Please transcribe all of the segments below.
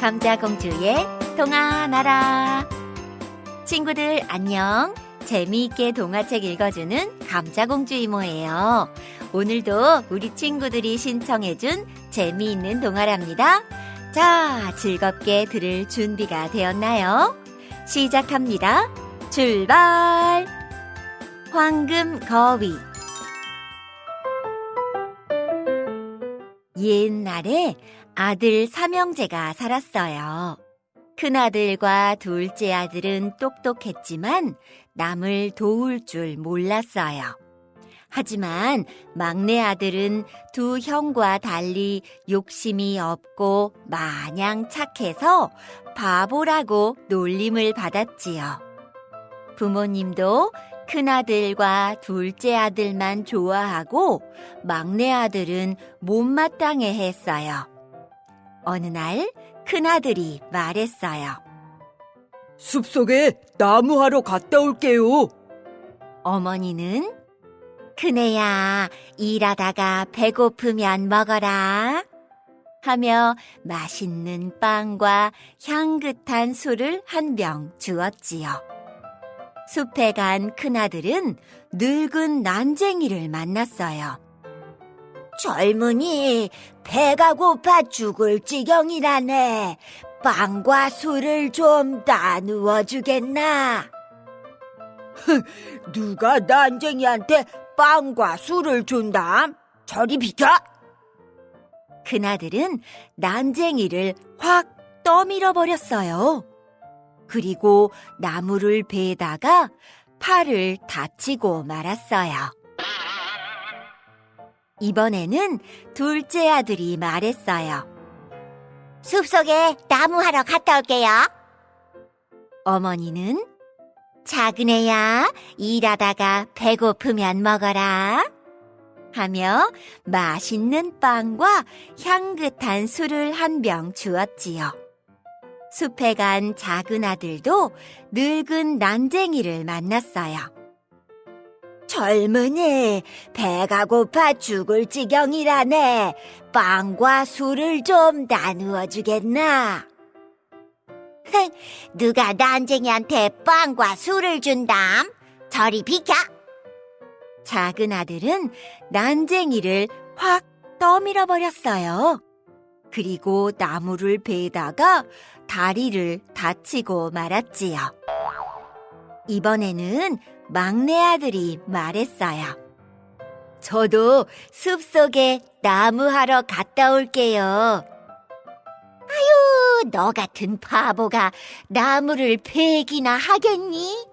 감자공주의 동화 나라. 친구들 안녕. 재미있게 동화책 읽어주는 감자공주 이모예요. 오늘도 우리 친구들이 신청해준 재미있는 동화랍니다. 자 즐겁게 들을 준비가 되었나요? 시작합니다. 출발! 황금 거위. 옛날에 아들 삼형제가 살았어요. 큰아들과 둘째 아들은 똑똑했지만 남을 도울 줄 몰랐어요. 하지만 막내 아들은 두 형과 달리 욕심이 없고 마냥 착해서 바보라고 놀림을 받았지요. 부모님도 큰아들과 둘째 아들만 좋아하고 막내 아들은 못마땅해 했어요. 어느 날 큰아들이 말했어요. 숲속에 나무하러 갔다 올게요. 어머니는 큰애야, 일하다가 배고프면 먹어라. 하며 맛있는 빵과 향긋한 술을 한 병 주었지요. 숲에 간 큰아들은 늙은 난쟁이를 만났어요. 젊은이, 배가 고파 죽을 지경이라네. 빵과 술을 좀 나누어 주겠나? 누가 난쟁이한테 빵과 술을 준담? 저리 비켜! 큰아들은 난쟁이를 확 떠밀어 버렸어요. 그리고 나무를 베다가 팔을 다치고 말았어요. 이번에는 둘째 아들이 말했어요. 숲속에 나무하러 갔다 올게요. 어머니는 작은 애야, 일하다가 배고프면 먹어라. 하며 맛있는 빵과 향긋한 술을 한 병 주었지요. 숲에 간 작은 아들도 늙은 난쟁이를 만났어요. 젊은이, 배가 고파 죽을 지경이라네. 빵과 술을 좀 나누어 주겠나? 누가 난쟁이한테 빵과 술을 준담? 저리 비켜! 작은 아들은 난쟁이를 확 떠밀어 버렸어요. 그리고 나무를 베다가 다리를 다치고 말았지요. 이번에는 막내 아들이 말했어요. 저도 숲속에 나무하러 갔다 올게요. 아유, 너 같은 바보가 나무를 베기나 하겠니?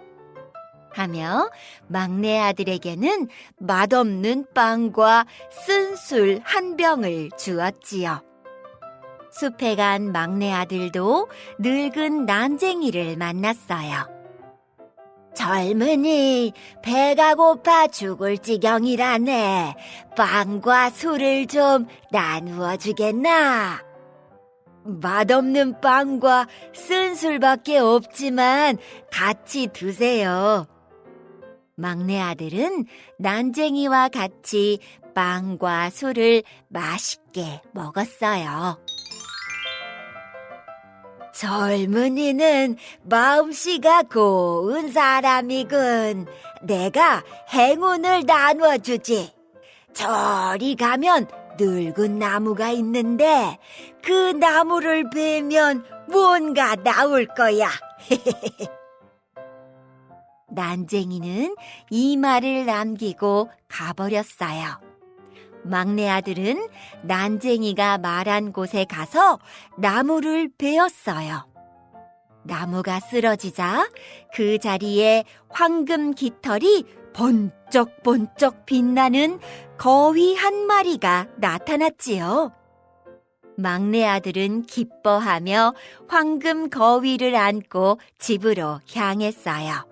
하며 막내 아들에게는 맛없는 빵과 쓴 술 한 병을 주었지요. 숲에 간 막내 아들도 늙은 난쟁이를 만났어요. 젊은이, 배가 고파 죽을 지경이라네. 빵과 술을 좀 나누어 주겠나? 맛없는 빵과 쓴 술밖에 없지만 같이 드세요. 막내 아들은 난쟁이와 같이 빵과 술을 맛있게 먹었어요. 젊은이는 마음씨가 고운 사람이군. 내가 행운을 나누어주지. 저리 가면 늙은 나무가 있는데 그 나무를 베면 뭔가 나올 거야. 난쟁이는 이 말을 남기고 가버렸어요. 막내 아들은 난쟁이가 말한 곳에 가서 나무를 베었어요. 나무가 쓰러지자 그 자리에 황금 깃털이 번쩍번쩍 빛나는 거위 한 마리가 나타났지요. 막내 아들은 기뻐하며 황금 거위를 안고 집으로 향했어요.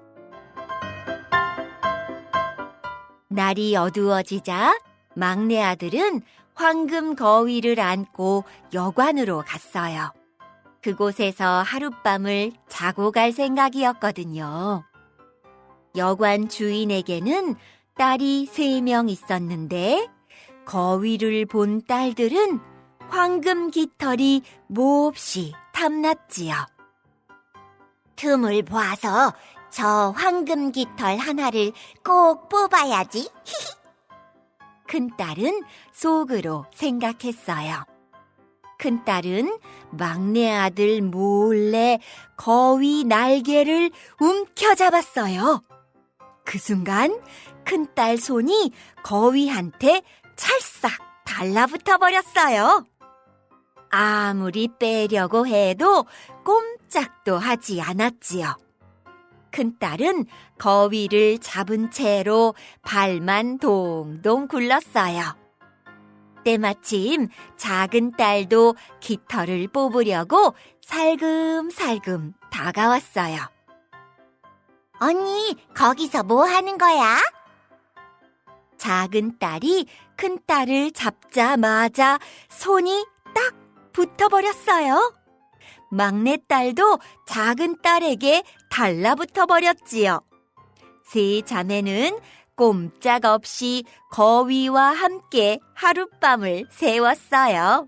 날이 어두워지자 막내 아들은 황금 거위를 안고 여관으로 갔어요. 그곳에서 하룻밤을 자고 갈 생각이었거든요. 여관 주인에게는 딸이 세 명 있었는데 거위를 본 딸들은 황금 깃털이 몹시 탐났지요. 틈을 보아서 저 황금 깃털 하나를 꼭 뽑아야지. 큰딸은 속으로 생각했어요. 큰딸은 막내 아들 몰래 거위 날개를 움켜잡았어요. 그 순간 큰딸 손이 거위한테 찰싹 달라붙어 버렸어요. 아무리 빼려고 해도 꼼짝도 하지 않았지요. 큰딸은 거위를 잡은 채로 발만 동동 굴렀어요. 때마침 작은 딸도 깃털을 뽑으려고 살금살금 다가왔어요. 언니, 거기서 뭐 하는 거야? 작은 딸이 큰 딸을 잡자마자 손이 딱 붙어버렸어요. 막내 딸도 작은 딸에게 달라붙어 버렸지요. 세 자매는 꼼짝없이 거위와 함께 하룻밤을 새웠어요.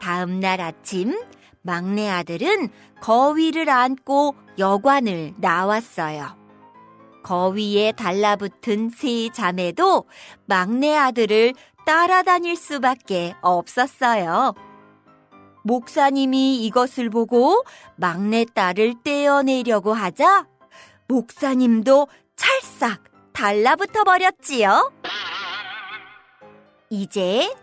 다음 날 아침 막내 아들은 거위를 안고 여관을 나왔어요. 거위에 달라붙은 세 자매도 막내 아들을 따라다닐 수밖에 없었어요. 목사님이 이것을 보고 막내 딸을 떼어내려고 하자 목사님도 찰싹 달라붙어 버렸지요. 이제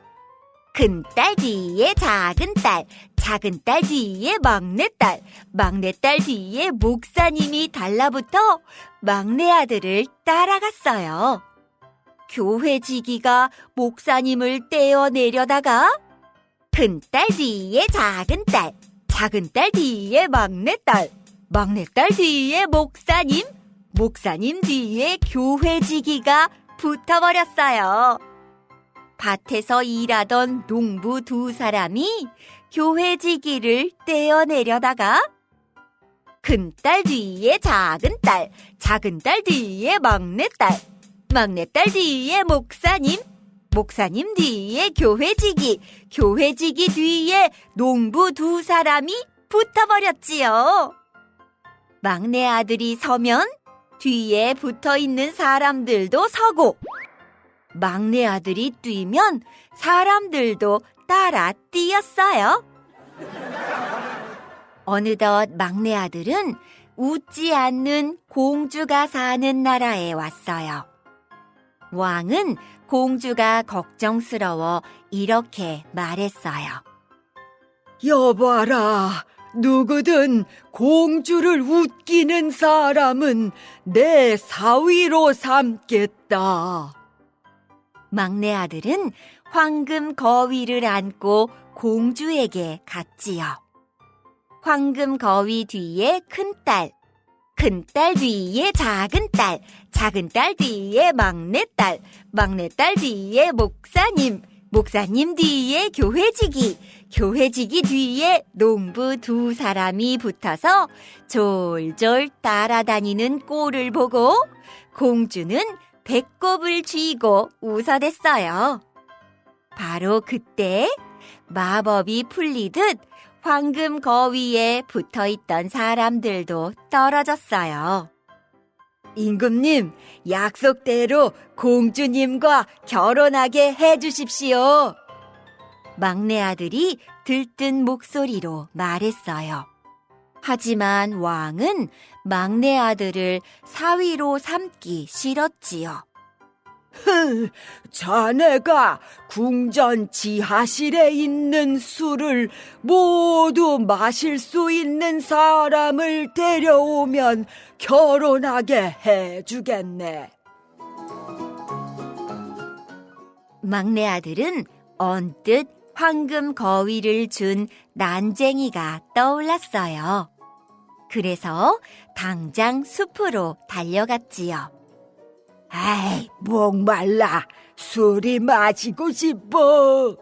큰 딸 뒤에 작은 딸, 작은 딸 뒤에 막내 딸, 막내 딸 뒤에 목사님이 달라붙어 막내 아들을 따라갔어요. 교회 지기가 목사님을 떼어내려다가 큰 딸 뒤에 작은 딸, 작은 딸 뒤에 막내 딸, 막내 딸 뒤에 목사님, 목사님 뒤에 교회지기가 붙어버렸어요. 밭에서 일하던 농부 두 사람이 교회지기를 떼어내려다가 큰딸 뒤에 작은 딸, 작은 딸 뒤에 막내 딸, 막내 딸 뒤에 목사님, 목사님 뒤에 교회지기, 교회지기 뒤에 농부 두 사람이 붙어버렸지요. 막내 아들이 서면 뒤에 붙어 있는 사람들도 서고, 막내 아들이 뛰면 사람들도 따라 뛰었어요. 어느덧 막내 아들은 웃지 않는 공주가 사는 나라에 왔어요. 왕은 공주가 걱정스러워 이렇게 말했어요. 여봐라, 누구든 공주를 웃기는 사람은 내 사위로 삼겠다. 막내 아들은 황금 거위를 안고 공주에게 갔지요. 황금 거위 뒤에 큰 딸, 큰 딸 뒤에 작은 딸, 작은 딸 뒤에 막내 딸, 막내 딸 뒤에 목사님, 목사님 뒤에 교회지기, 교회지기 뒤에 농부 두 사람이 붙어서 졸졸 따라다니는 꼴을 보고 공주는 배꼽을 쥐고 웃어댔어요. 바로 그때 마법이 풀리듯 황금 거위에 붙어 있던 사람들도 떨어졌어요. 임금님, 약속대로 공주님과 결혼하게 해주십시오. 막내 아들이 들뜬 목소리로 말했어요. 하지만 왕은 막내 아들을 사위로 삼기 싫었지요. 흥, 자네가 궁전 지하실에 있는 술을 모두 마실 수 있는 사람을 데려오면 결혼하게 해주겠네. 막내 아들은 언뜻 황금 거위를 준 난쟁이가 떠올랐어요. 그래서 당장 숲으로 달려갔지요. 아이, 목말라. 술이 마시고 싶어.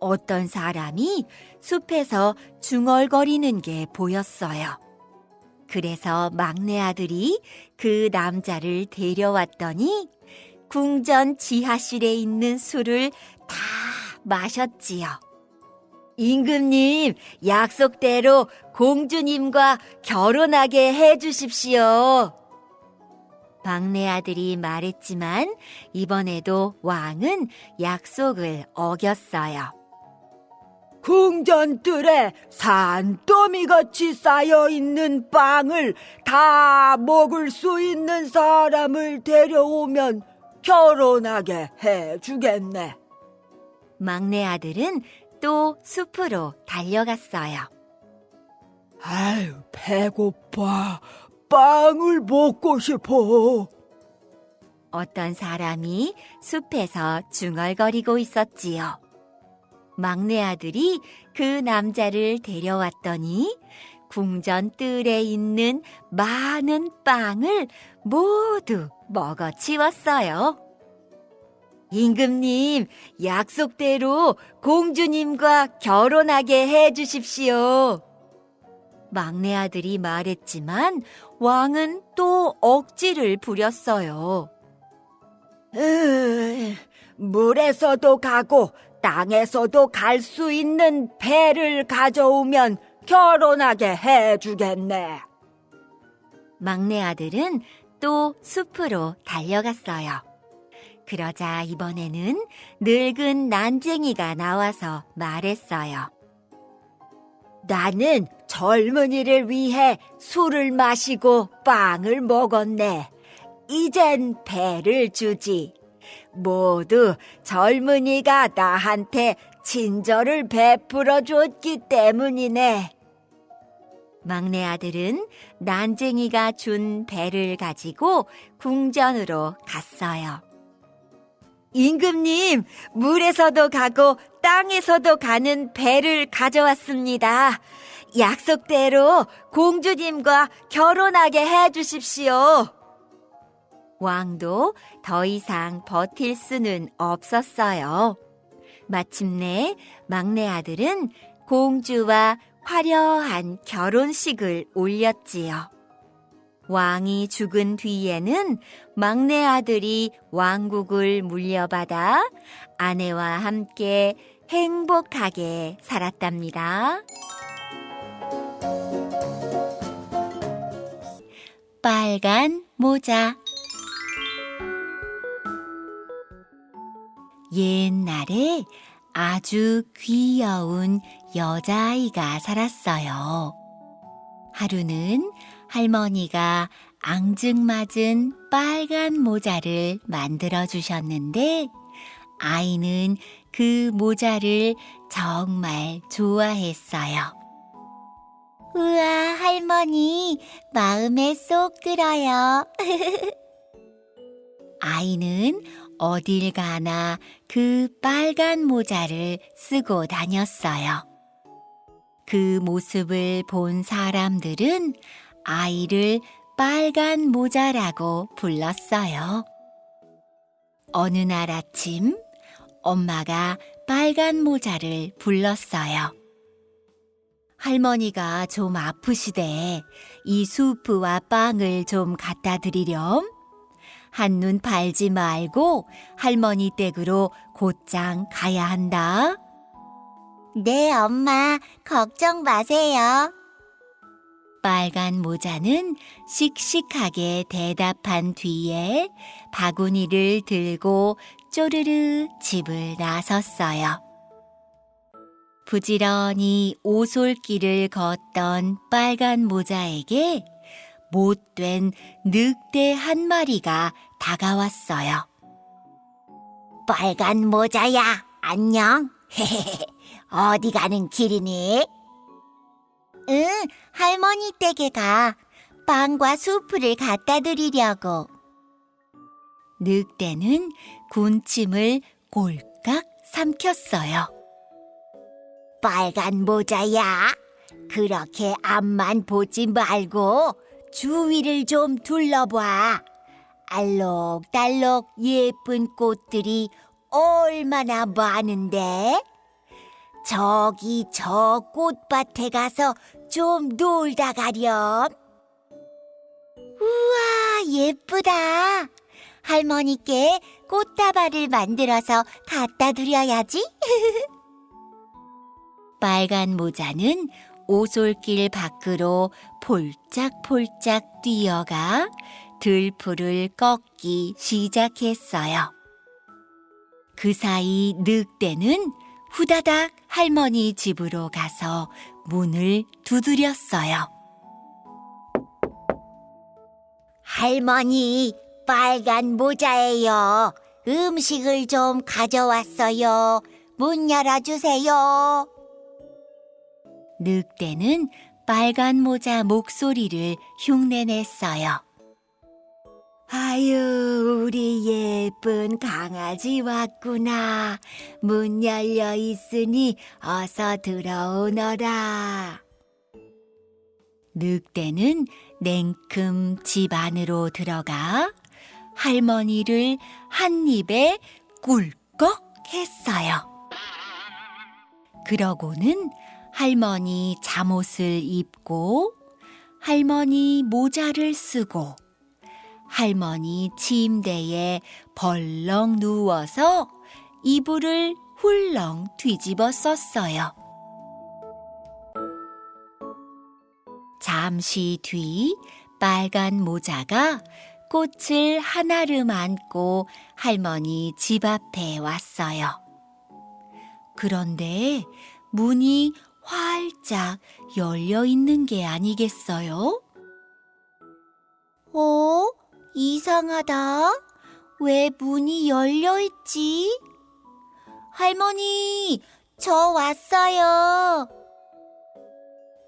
어떤 사람이 숲에서 중얼거리는 게 보였어요. 그래서 막내 아들이 그 남자를 데려왔더니 궁전 지하실에 있는 술을 다 마셨지요. 임금님, 약속대로 공주님과 결혼하게 해주십시오. 막내 아들이 말했지만 이번에도 왕은 약속을 어겼어요. 궁전들에 산더미같이 쌓여있는 빵을 다 먹을 수 있는 사람을 데려오면 결혼하게 해주겠네. 막내 아들은 또 숲으로 달려갔어요. 아유, 배고파. 빵을 먹고 싶어. 어떤 사람이 숲에서 중얼거리고 있었지요. 막내 아들이 그 남자를 데려왔더니 궁전 뜰에 있는 많은 빵을 모두 먹어 치웠어요. 임금님, 약속대로 공주님과 결혼하게 해 주십시오. 막내 아들이 말했지만 왕은 또 억지를 부렸어요. 으, 물에서도 가고 땅에서도 갈 수 있는 배를 가져오면 결혼하게 해주겠네. 막내 아들은 또 숲으로 달려갔어요. 그러자 이번에는 늙은 난쟁이가 나와서 말했어요. 나는 젊은이를 위해 술을 마시고 빵을 먹었네. 이젠 배를 주지. 모두 젊은이가 나한테 친절을 베풀어 줬기 때문이네. 막내 아들은 난쟁이가 준 배를 가지고 궁전으로 갔어요. 임금님, 물에서도 가고 땅에서도 가는 배를 가져왔습니다. 약속대로 공주님과 결혼하게 해 주십시오. 왕도 더 이상 버틸 수는 없었어요. 마침내 막내 아들은 공주와 화려한 결혼식을 올렸지요. 왕이 죽은 뒤에는 막내 아들이 왕국을 물려받아 아내와 함께 행복하게 살았답니다. 빨간 모자 옛날에 아주 귀여운 여자아이가 살았어요. 하루는 할머니가 앙증맞은 빨간 모자를 만들어 주셨는데 아이는 그 모자를 정말 좋아했어요. 우와, 할머니, 마음에 쏙 들어요. 아이는 어딜 가나 그 빨간 모자를 쓰고 다녔어요. 그 모습을 본 사람들은 아이를 빨간 모자라고 불렀어요. 어느 날 아침, 엄마가 빨간 모자를 불렀어요. 할머니가 좀 아프시대. 이 수프와 빵을 좀 갖다 드리렴. 한눈 팔지 말고 할머니 댁으로 곧장 가야 한다. 네, 엄마. 걱정 마세요. 빨간 모자는 씩씩하게 대답한 뒤에 바구니를 들고 쪼르르 집을 나섰어요. 부지런히 오솔길을 걷던 빨간 모자에게 못된 늑대 한 마리가 다가왔어요. 빨간 모자야, 안녕. 어디 가는 길이니? 응, 할머니 댁에 가. 빵과 수프를 갖다 드리려고. 늑대는 군침을 꼴깍 삼켰어요. 빨간 모자야. 그렇게 앞만 보지 말고 주위를 좀 둘러봐. 알록달록 예쁜 꽃들이 얼마나 많은데? 저기 저 꽃밭에 가서 좀 놀다 가렴. 우와, 예쁘다. 할머니께 꽃다발을 만들어서 갖다 드려야지. 빨간 모자는 오솔길 밖으로 폴짝폴짝 뛰어가 들풀을 꺾기 시작했어요. 그 사이 늑대는 후다닥 할머니 집으로 가서 문을 두드렸어요. 할머니, 빨간 모자예요. 음식을 좀 가져왔어요. 문 열어주세요. 늑대는 빨간 모자 목소리를 흉내냈어요. 아유, 우리 예쁜 강아지 왔구나. 문 열려 있으니 어서 들어오너라. 늑대는 냉큼 집 안으로 들어가 할머니를 한 입에 꿀꺽 했어요. 그러고는 할머니 잠옷을 입고 할머니 모자를 쓰고 할머니 침대에 벌렁 누워서 이불을 훌렁 뒤집어 썼어요. 잠시 뒤 빨간 모자가 꽃을 하나름 안고 할머니 집 앞에 왔어요. 그런데 문이 활짝 열려 있는 게 아니겠어요? 어? 이상하다. 왜 문이 열려 있지? 할머니, 저 왔어요.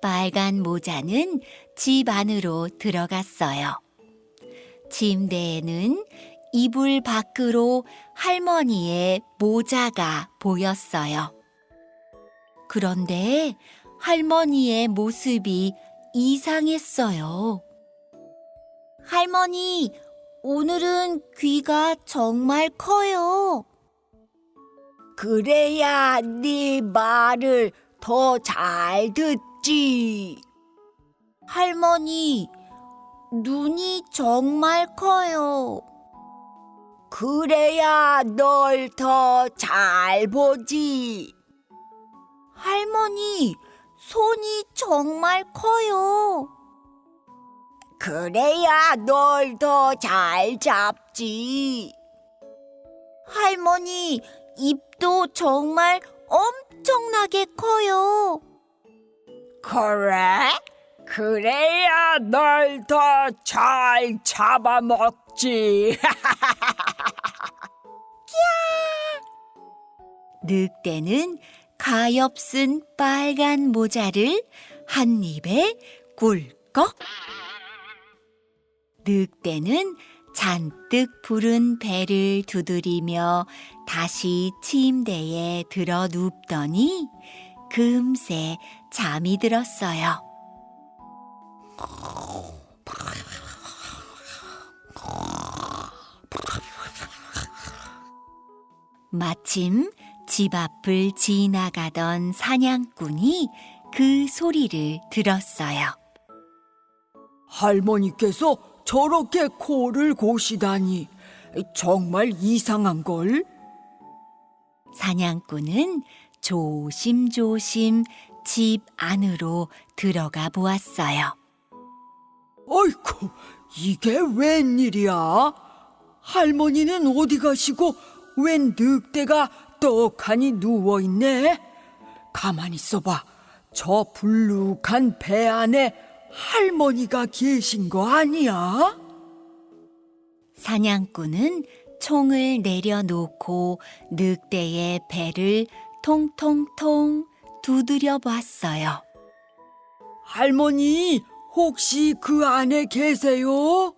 빨간 모자는 집 안으로 들어갔어요. 침대에는 이불 밖으로 할머니의 모자가 보였어요. 그런데 할머니의 모습이 이상했어요. 할머니, 오늘은 귀가 정말 커요. 그래야 네 말을 더 잘 듣지. 할머니, 눈이 정말 커요. 그래야 널 더 잘 보지. 할머니, 손이 정말 커요. 그래야 널 더 잘 잡지. 할머니, 입도 정말 엄청나게 커요. 그래? 그래야 널 더 잘 잡아먹지. 늑대는 가엾은 빨간 모자를 한 입에 꿀꺽. 늑대는 잔뜩 부른 배를 두드리며 다시 침대에 들어 눕더니 금세 잠이 들었어요. 마침 집 앞을 지나가던 사냥꾼이 그 소리를 들었어요. 할머니께서 저렇게 코를 고시다니 정말 이상한 걸? 사냥꾼은 조심조심 집 안으로 들어가 보았어요. 어이쿠, 이게 웬일이야? 할머니는 어디 가시고 웬 늑대가 떡하니 누워있네? 가만히 있어봐. 저 불룩한 배 안에 할머니가 계신 거 아니야? 사냥꾼은 총을 내려놓고 늑대의 배를 통통통 두드려 봤어요. 할머니, 혹시 그 안에 계세요?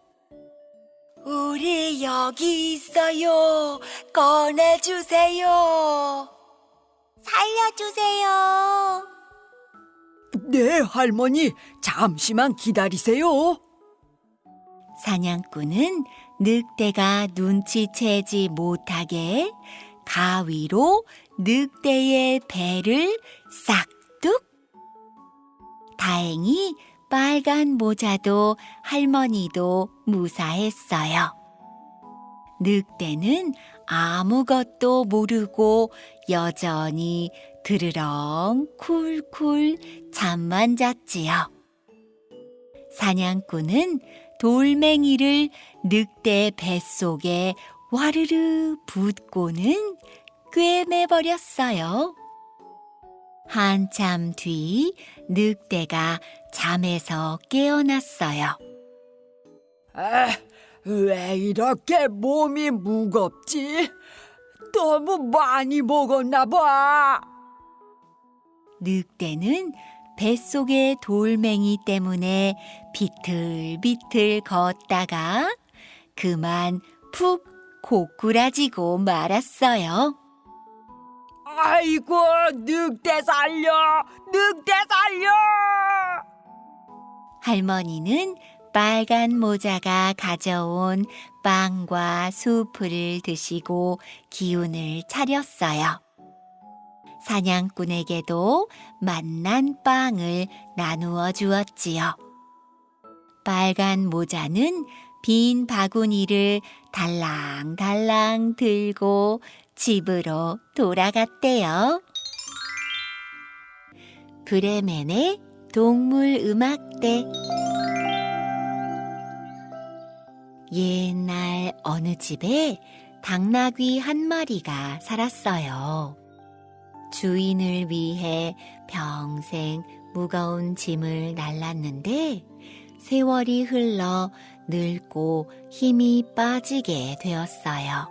우리 여기 있어요. 꺼내주세요. 살려주세요. 네, 할머니, 잠시만 기다리세요. 사냥꾼은 늑대가 눈치채지 못하게 가위로 늑대의 배를 싹둑. 다행히 빨간 모자도 할머니도 무사했어요. 늑대는 아무것도 모르고 여전히 드르렁 쿨쿨 잠만 잤지요. 사냥꾼은 돌멩이를 늑대 뱃속에 와르르 붓고는 꿰매버렸어요. 한참 뒤 늑대가 잠에서 깨어났어요. 아, 왜 이렇게 몸이 무겁지? 너무 많이 먹었나 봐. 늑대는 뱃속의 돌멩이 때문에 비틀비틀 걷다가 그만 푹 고꾸라지고 말았어요. 아이고, 늑대 살려! 늑대 살려! 할머니는 빨간 모자가 가져온 빵과 수프를 드시고 기운을 차렸어요. 사냥꾼에게도 맛난 빵을 나누어 주었지요. 빨간 모자는 빈 바구니를 달랑달랑 들고 집으로 돌아갔대요. 브레멘의 동물 음악대 옛날 어느 집에 당나귀 한 마리가 살았어요. 주인을 위해 평생 무거운 짐을 날랐는데 세월이 흘러 늙고 힘이 빠지게 되었어요.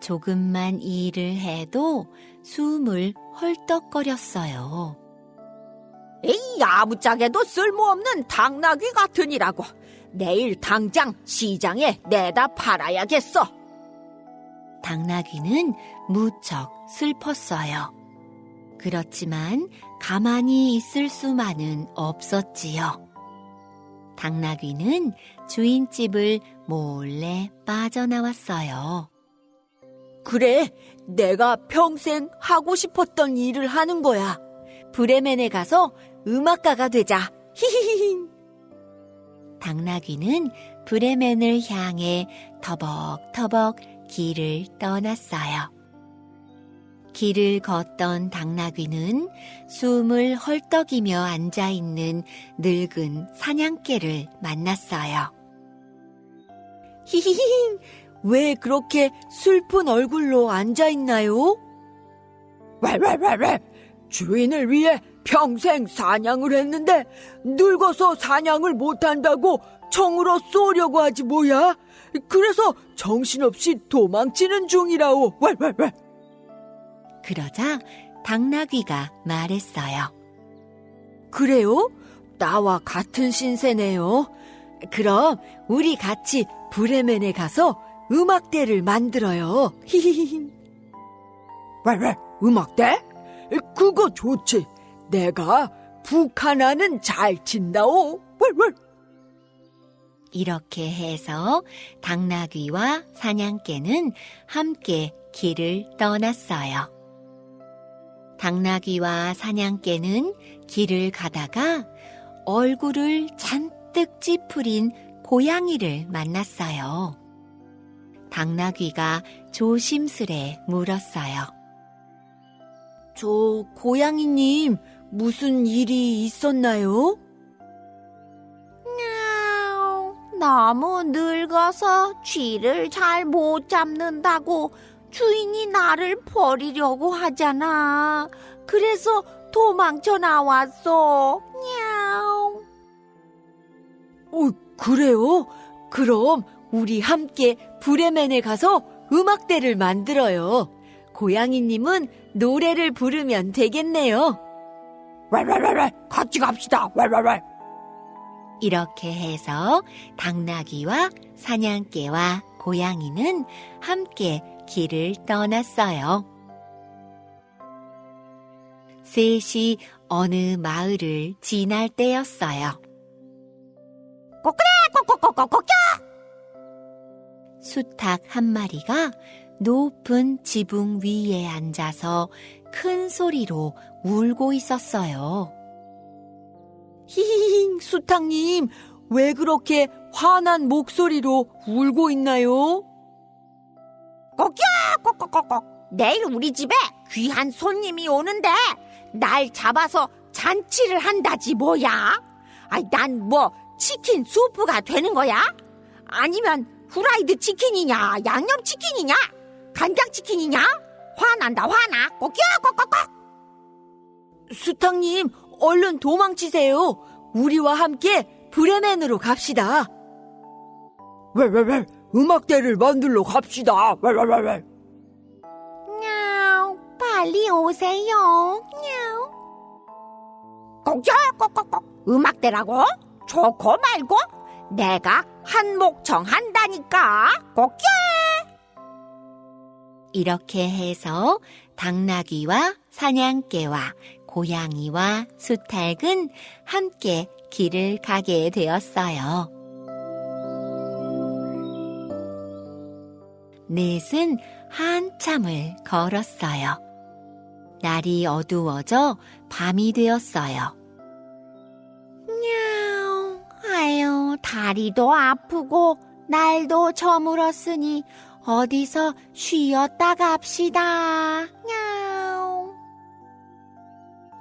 조금만 일을 해도 숨을 헐떡거렸어요. 이 아무짝에도 쓸모없는 당나귀 같으니라고. 내일 당장 시장에 내다 팔아야겠어. 당나귀는 무척 슬펐어요. 그렇지만 가만히 있을 수만은 없었지요. 당나귀는 주인집을 몰래 빠져나왔어요. 그래, 내가 평생 하고 싶었던 일을 하는 거야. 브레멘에 가서 음악가가 되자. 히히히히. 당나귀는 브레멘을 향해 터벅터벅 길을 떠났어요. 길을 걷던 당나귀는 숨을 헐떡이며 앉아 있는 늙은 사냥개를 만났어요. 히히히. 왜 그렇게 슬픈 얼굴로 앉아 있나요? 왜왜왜왜 주인을 위해 평생 사냥을 했는데 늙어서 사냥을 못한다고 청으로 쏘려고 하지 뭐야? 그래서 정신없이 도망치는 중이라오. 왜왜왜 그러자 당나귀가 말했어요. 그래요? 나와 같은 신세네요. 그럼 우리 같이 브레멘에 가서 음악대를 만들어요. 히히히. 왜, 왜, 음악대? 그거 좋지. 내가 북 하나는 잘 친다오. 왜, 왜. 이렇게 해서 당나귀와 사냥개는 함께 길을 떠났어요. 당나귀와 사냥개는 길을 가다가 얼굴을 잔뜩 찌푸린 고양이를 만났어요. 당나귀가 조심스레 물었어요. 저 고양이님 무슨 일이 있었나요? 너무 늙어서 쥐를 잘 못 잡는다고 주인이 나를 버리려고 하잖아. 그래서 도망쳐 나왔어. 냐옹. 어, 그래요? 그럼 우리 함께 브레멘에 가서 음악대를 만들어요. 고양이님은 노래를 부르면 되겠네요. 왈왈왈왈 같이 갑시다. 왈왈왈. 이렇게 해서 당나귀와 사냥개와 고양이는 함께 길을 떠났어요. 셋이 어느 마을을 지날 때였어요. 꼬꼬꼬꼬꼬꼬 수탉 한 마리가 높은 지붕 위에 앉아서 큰 소리로 울고 있었어요. 히히히, 수탉님, 왜 그렇게 화난 목소리로 울고 있나요? 꼬꼬꼬꼬꼬. 내일 우리 집에 귀한 손님이 오는데 날 잡아서 잔치를 한다지 뭐야? 아이 난 뭐 치킨 수프가 되는 거야? 아니면 후라이드 치킨이냐 양념 치킨이냐 간장 치킨이냐 화난다 화나 꼭끼 꼭꼭꼭 수탁님, 얼른 도망치세요. 우리와 함께 브레멘으로 갑시다. 웰웰웰, 음악대를 만들러 갑시다. 웰웰웰. 냐우 빨리 오세요 냐우 꼭끼 꼭꼭꼭 음악대라고? 좋고 말고 내가 한몫청 한다니까 꼭끼 이렇게 해서 당나귀와 사냥개와 고양이와 수탉은 함께 길을 가게 되었어요. 넷은 한참을 걸었어요. 날이 어두워져 밤이 되었어요. 냐우 아유 다리도 아프고 날도 저물었으니 어디서 쉬었다 갑시다 냐우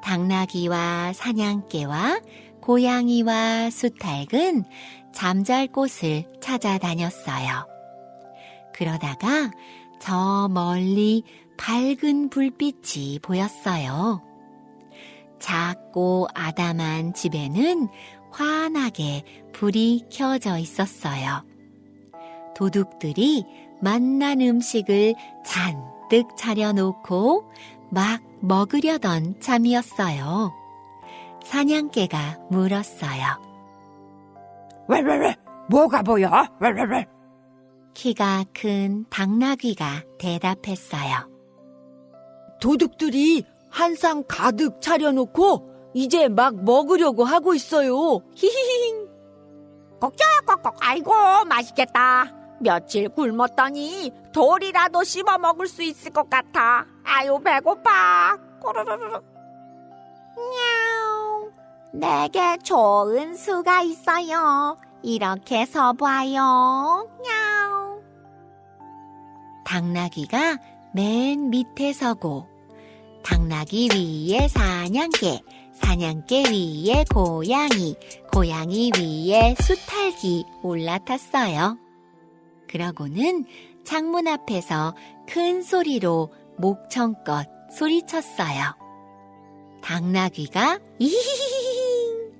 당나귀와 사냥개와 고양이와 수탉은 잠잘 곳을 찾아다녔어요. 그러다가 저 멀리 밝은 불빛이 보였어요. 작고 아담한 집에는 환하게 불이 켜져 있었어요. 도둑들이 맛난 음식을 잔뜩 차려놓고 막 먹으려던 참이었어요. 사냥개가 물었어요. 웰웰웰, 뭐가 보여? 웰웰웰. 키가 큰 당나귀가 대답했어요. 도둑들이 한 상 가득 차려놓고 이제 막 먹으려고 하고 있어요. 히히히. 꼭꼭꼭 아이고 맛있겠다 며칠 굶었더니 돌이라도 씹어 먹을 수 있을 것 같아. 아유 배고파. 꼬르르르 냐우 내게 좋은 수가 있어요. 이렇게 서봐요. 냐우 당나귀가 맨 밑에 서고 당나귀 위에 사냥개, 사냥개 위에 고양이, 고양이 위에 수탉이 올라탔어요. 그러고는 창문 앞에서 큰 소리로 목청껏 소리쳤어요. 당나귀가 이히히히히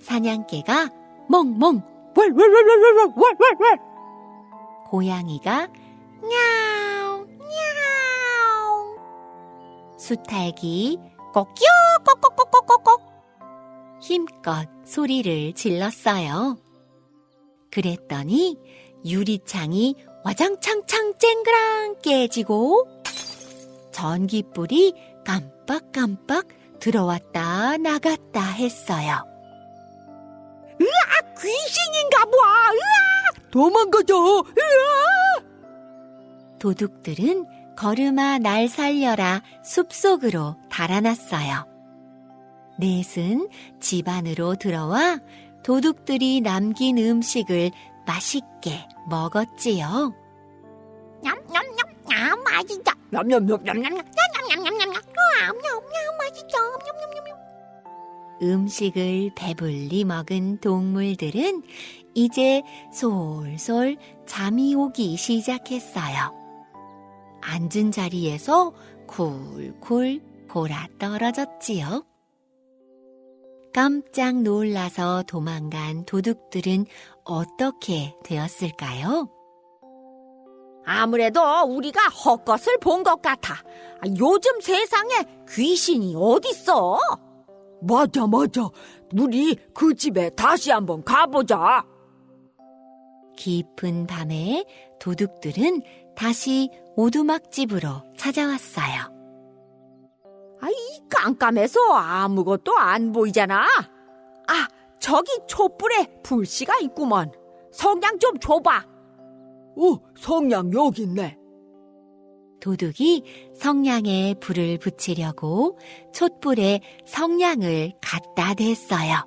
사냥개가 멍멍 왈왈왈왈왈왈왈 고양이가 냐옹 냐옹 수탉이 꼬끼요 꼬꼬꼬꼬꼬 힘껏 소리를 질렀어요. 그랬더니 유리창이 와장창창 쨍그랑 깨지고 전기불이 깜빡깜빡 들어왔다 나갔다 했어요. 귀신인가 봐 도망가자. 도둑들은 걸음아 날 살려라 숲속으로 달아났어요. 넷은 집 안으로 들어와 도둑들이 남긴 음식을 맛있게 먹었지요. 냠냠냠냠 맛있다 냠냠냠냠. 냠냠냠냠 냠 냠냠냠 맛있다 냠냠냠 음식을 배불리 먹은 동물들은 이제 솔솔 잠이 오기 시작했어요. 앉은 자리에서 쿨쿨 골아 떨어졌지요. 깜짝 놀라서 도망간 도둑들은 어떻게 되었을까요? 아무래도 우리가 헛것을 본 것 같아. 아, 요즘 세상에 귀신이 어딨어? 맞아 맞아. 우리 그 집에 다시 한번 가보자. 깊은 밤에 도둑들은 다시 오두막집으로 찾아왔어요. 아이 깜깜해서 아무것도 안 보이잖아. 아 저기 촛불에 불씨가 있구먼. 성냥 좀 줘봐. 오, 성냥 여기 있네. 도둑이 성냥에 불을 붙이려고 촛불에 성냥을 갖다 댔어요.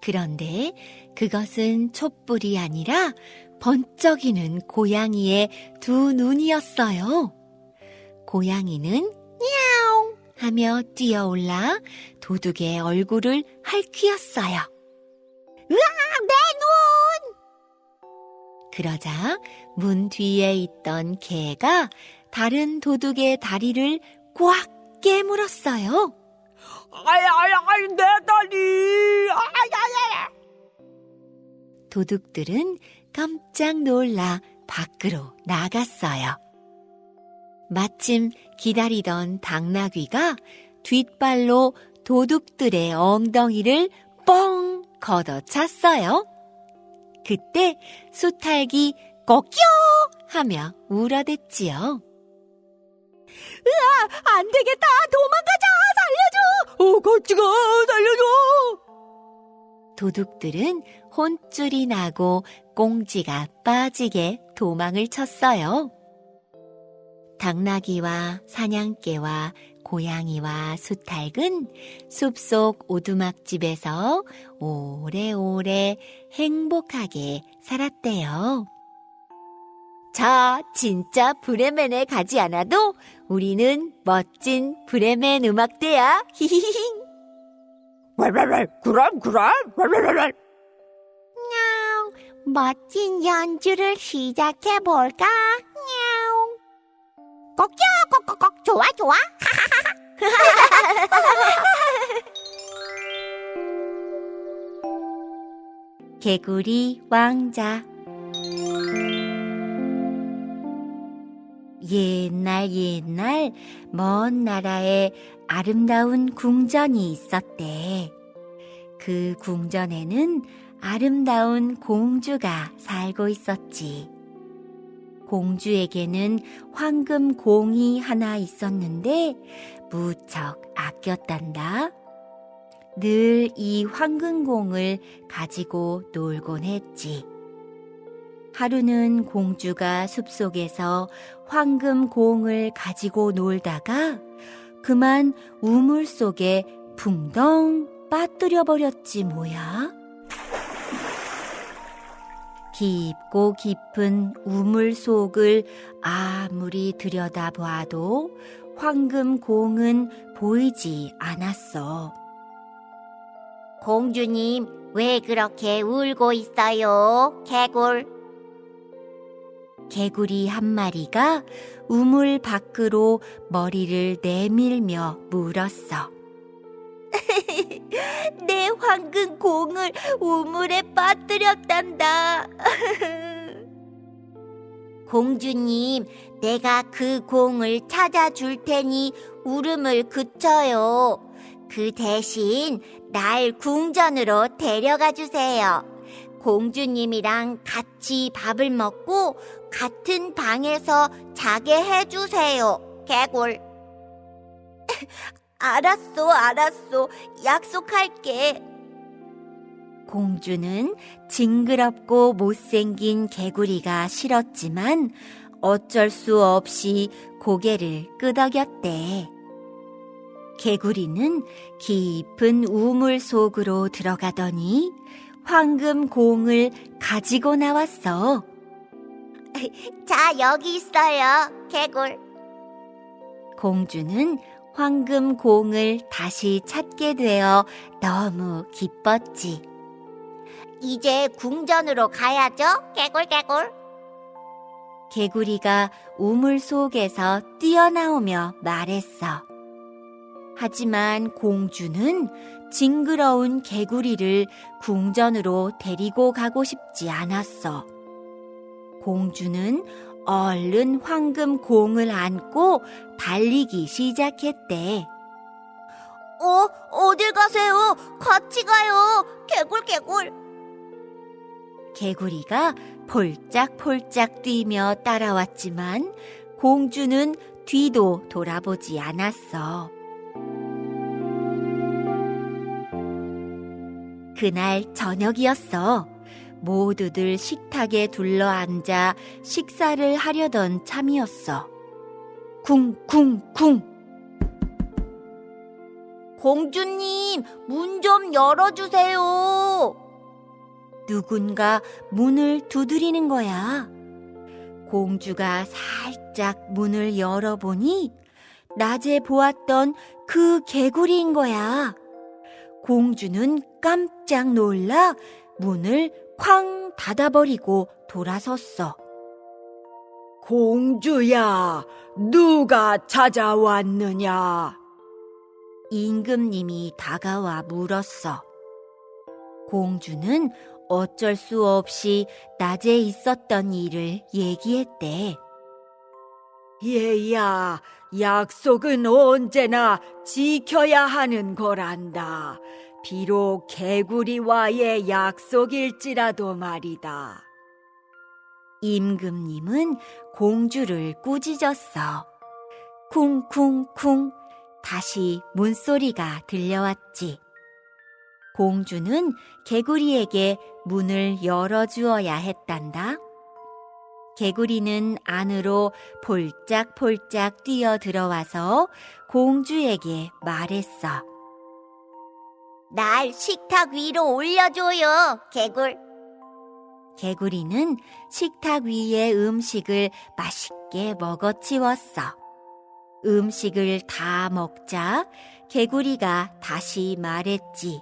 그런데 그것은 촛불이 아니라 번쩍이는 고양이의 두 눈이었어요. 고양이는 야옹 하며 뛰어올라 도둑의 얼굴을 핥히었어요. 으악, 내 눈! 그러자 문 뒤에 있던 개가 다른 도둑의 다리를 꽉 깨물었어요. 아이, 아이, 아이, 내 다리! 아이, 아이, 아이. 도둑들은 깜짝 놀라 밖으로 나갔어요. 마침 기다리던 당나귀가 뒷발로 도둑들의 엉덩이를 뻥 걷어찼어요. 그때 수탈기 꼬끼요 하며 울어댔지요. 안 되겠다! 도망가자! 살려줘! 어, 같이 가! 살려줘! 도둑들은 혼쭐이 나고 꽁지가 빠지게 도망을 쳤어요. 당나귀와 사냥개와 고양이와 수탉은 숲속 오두막집에서 오래오래 행복하게 살았대요. 자, 진짜 브레멘에 가지 않아도 우리는 멋진 브레멘 음악대야. 히히히. 왈왈왈, 그럼, 그럼, 왈왈왈. 냐옹, 멋진 연주를 시작해 볼까? 꼭요, 꼭꼭꼭, 좋아, 좋아. 개구리 왕자 옛날 옛날 먼 나라에 아름다운 궁전이 있었대. 그 궁전에는 아름다운 공주가 살고 있었지. 공주에게는 황금 공이 하나 있었는데 무척 아꼈단다. 늘 이 황금 공을 가지고 놀곤 했지. 하루는 공주가 숲속에서 황금 공을 가지고 놀다가 그만 우물 속에 붕덩 빠뜨려 버렸지 뭐야. 깊고 깊은 우물 속을 아무리 들여다봐도 황금공은 보이지 않았어. 공주님, 왜 그렇게 울고 있어요? 개굴. 개구리 한 마리가 우물 밖으로 머리를 내밀며 물었어. 내 황금 공을 우물에 빠뜨렸단다. 공주님, 내가 그 공을 찾아줄 테니 울음을 그쳐요. 그 대신 날 궁전으로 데려가 주세요. 공주님이랑 같이 밥을 먹고 같은 방에서 자게 해주세요. 개굴. 알았어, 알았어. 약속할게. 공주는 징그럽고 못생긴 개구리가 싫었지만 어쩔 수 없이 고개를 끄덕였대. 개구리는 깊은 우물 속으로 들어가더니 황금 공을 가지고 나왔어. 자, 여기 있어요. 개굴. 공주는 황금 공을 다시 찾게 되어 너무 기뻤지. 이제 궁전으로 가야죠. 개굴, 개굴. 개구리가 우물 속에서 뛰어나오며 말했어. 하지만 공주는 징그러운 개구리를 궁전으로 데리고 가고 싶지 않았어. 공주는 얼른 황금 공을 안고 달리기 시작했대. 어, 어딜 가세요? 같이 가요. 개굴, 개굴. 개구리가 폴짝폴짝 뛰며 따라왔지만 공주는 뒤도 돌아보지 않았어. 그날 저녁이었어. 모두들 식탁에 둘러앉아 식사를 하려던 참이었어. 쿵쿵쿵. 공주님, 문 좀 열어주세요. 누군가 문을 두드리는 거야. 공주가 살짝 문을 열어보니 낮에 보았던 그 개구리인 거야. 공주는 깜짝 놀라 문을 쾅 닫아버리고 돌아섰어. 공주야, 누가 찾아왔느냐? 임금님이 다가와 물었어. 공주는 어쩔 수 없이 낮에 있었던 일을 얘기했대. 얘야, 약속은 언제나 지켜야 하는 거란다. 비록 개구리와의 약속일지라도 말이다. 임금님은 공주를 꾸짖었어. 쿵쿵쿵 다시 문소리가 들려왔지. 공주는 개구리에게 문을 열어주어야 했단다. 개구리는 안으로 폴짝폴짝 뛰어 들어와서 공주에게 말했어. 날 식탁 위로 올려줘요, 개굴. 개구리는 식탁 위에 음식을 맛있게 먹어치웠어. 음식을 다 먹자 개구리가 다시 말했지.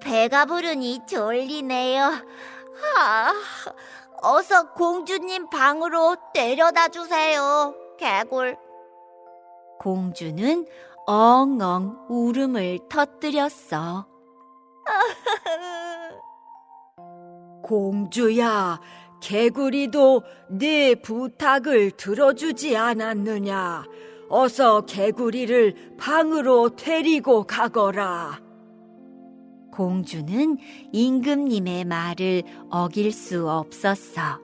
배가 부르니 졸리네요. 하, 어서 공주님 방으로 데려다 주세요, 개굴. 공주는 엉엉 울음을 터뜨렸어. 공주야, 개구리도 네 부탁을 들어주지 않았느냐? 어서 개구리를 방으로 데리고 가거라. 공주는 임금님의 말을 어길 수 없었어.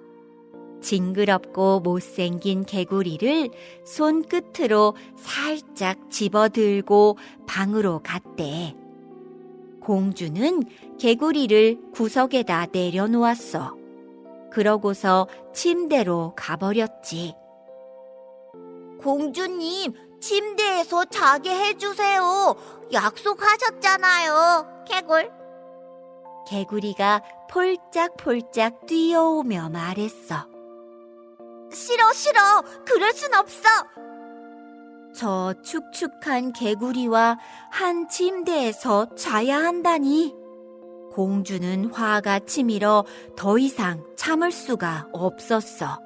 징그럽고 못생긴 개구리를 손끝으로 살짝 집어들고 방으로 갔대. 공주는 개구리를 구석에다 내려놓았어. 그러고서 침대로 가버렸지. 공주님, 침대에서 자게 해주세요. 약속하셨잖아요, 개굴. 개구리가 폴짝폴짝 뛰어오며 말했어. 싫어, 싫어. 그럴 순 없어. 저 축축한 개구리와 한 침대에서 자야 한다니. 공주는 화가 치밀어 더 이상 참을 수가 없었어.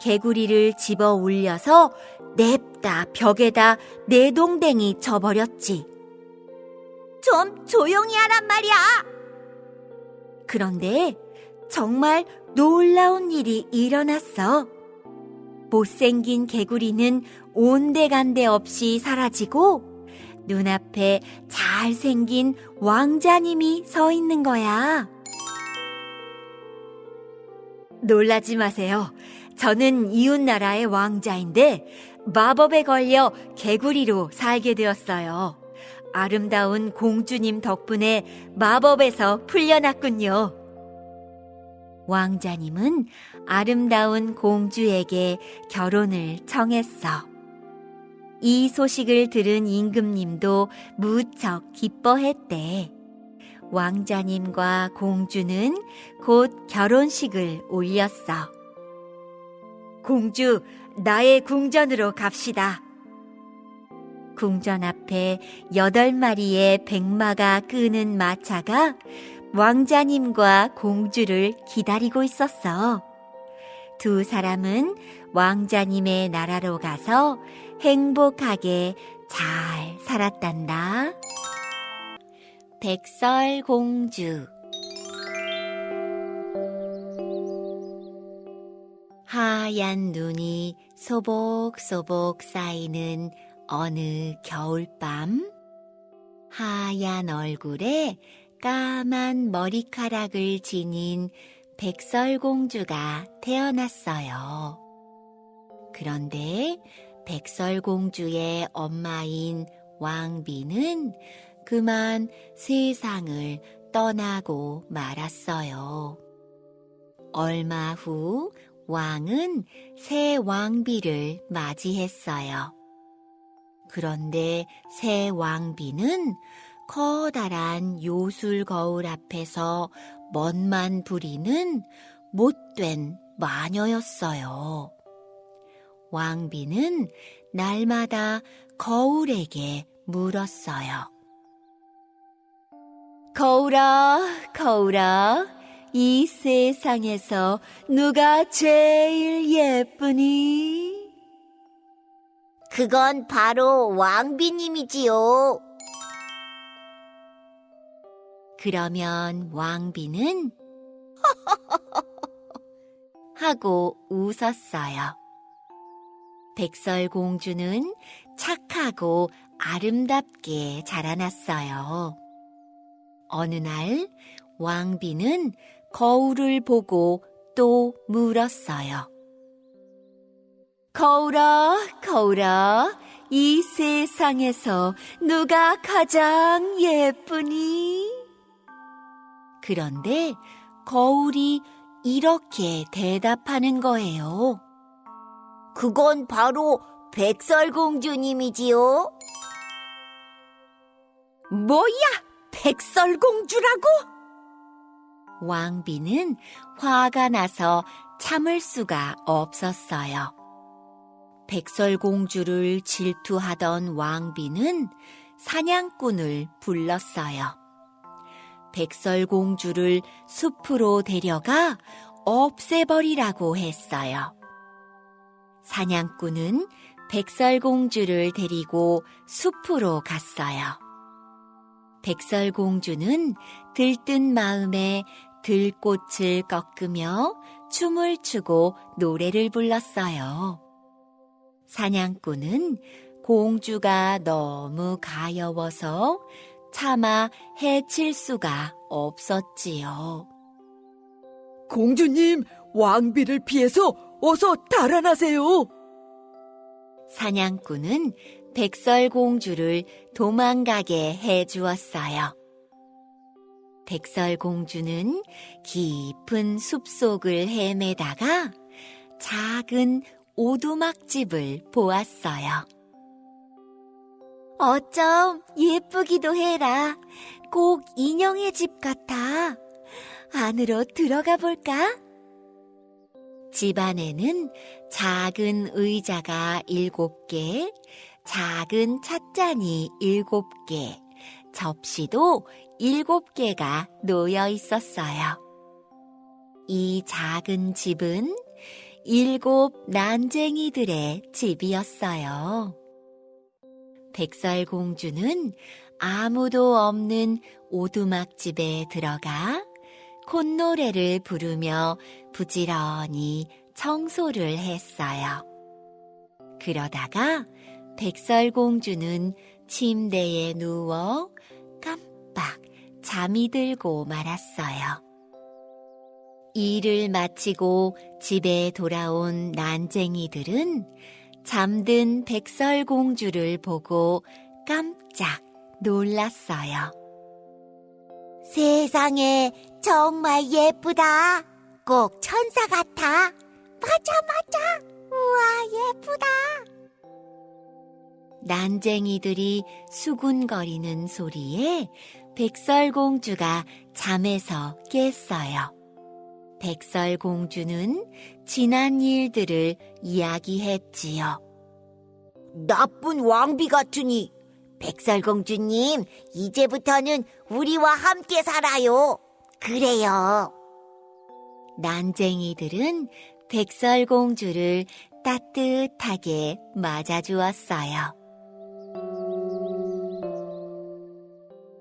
개구리를 집어 올려서 냅다 벽에다 내동댕이 쳐버렸지. 좀 조용히 하란 말이야. 그런데 정말 놀라운 일이 일어났어. 못생긴 개구리는 온데간데 없이 사라지고 눈앞에 잘생긴 왕자님이 서 있는 거야. 놀라지 마세요. 저는 이웃나라의 왕자인데 마법에 걸려 개구리로 살게 되었어요. 아름다운 공주님 덕분에 마법에서 풀려났군요. 왕자님은 아름다운 공주에게 결혼을 청했어. 이 소식을 들은 임금님도 무척 기뻐했대. 왕자님과 공주는 곧 결혼식을 올렸어. 공주, 나의 궁전으로 갑시다. 궁전 앞에 여덟 마리의 백마가 끄는 마차가 왕자님과 공주를 기다리고 있었어. 두 사람은 왕자님의 나라로 가서 행복하게 잘 살았단다. 백설공주 하얀 눈이 소복소복 쌓이는 어느 겨울밤 하얀 얼굴에 까만 머리카락을 지닌 백설공주가 태어났어요. 그런데 백설공주의 엄마인 왕비는 그만 세상을 떠나고 말았어요. 얼마 후 왕은 새 왕비를 맞이했어요. 그런데 새 왕비는 커다란 요술 거울 앞에서 멋만 부리는 못된 마녀였어요. 왕비는 날마다 거울에게 물었어요. 거울아, 거울아, 이 세상에서 누가 제일 예쁘니? 그건 바로 왕비님이지요. 그러면 왕비는 하고 웃었어요. 백설공주는 착하고 아름답게 자라났어요. 어느 날 왕비는 거울을 보고 또 물었어요. 거울아, 거울아, 이 세상에서 누가 가장 예쁘니? 그런데 거울이 이렇게 대답하는 거예요. 그건 바로 백설공주님이지요. 뭐야, 백설공주라고? 왕비는 화가 나서 참을 수가 없었어요. 백설공주를 질투하던 왕비는 사냥꾼을 불렀어요. 백설공주를 숲으로 데려가 없애버리라고 했어요. 사냥꾼은 백설공주를 데리고 숲으로 갔어요. 백설공주는 들뜬 마음에 들꽃을 꺾으며 춤을 추고 노래를 불렀어요. 사냥꾼은 공주가 너무 가여워서 차마 해칠 수가 없었지요. 공주님, 왕비를 피해서 어서 달아나세요. 사냥꾼은 백설공주를 도망가게 해 주었어요. 백설공주는 깊은 숲속을 헤매다가 작은 오두막집을 보았어요. 어쩜 예쁘기도 해라. 꼭 인형의 집 같아. 안으로 들어가 볼까? 집 안에는 작은 의자가 일곱 개, 작은 찻잔이 일곱 개, 접시도 일곱 개가 놓여 있었어요. 이 작은 집은 일곱 난쟁이들의 집이었어요. 백설 공주는 아무도 없는 오두막집에 들어가 콧노래를 부르며 부지런히 청소를 했어요. 그러다가 백설 공주는 침대에 누워 깜빡 잠이 들고 말았어요. 일을 마치고 집에 돌아온 난쟁이들은 잠든 백설공주를 보고 깜짝 놀랐어요. 세상에 정말 예쁘다. 꼭 천사 같아. 맞아, 맞아. 우와, 예쁘다. 난쟁이들이 수군거리는 소리에 백설공주가 잠에서 깼어요. 백설공주는 지난 일들을 이야기했지요. 나쁜 왕비 같으니. 백설공주님, 이제부터는 우리와 함께 살아요. 그래요. 난쟁이들은 백설공주를 따뜻하게 맞아주었어요.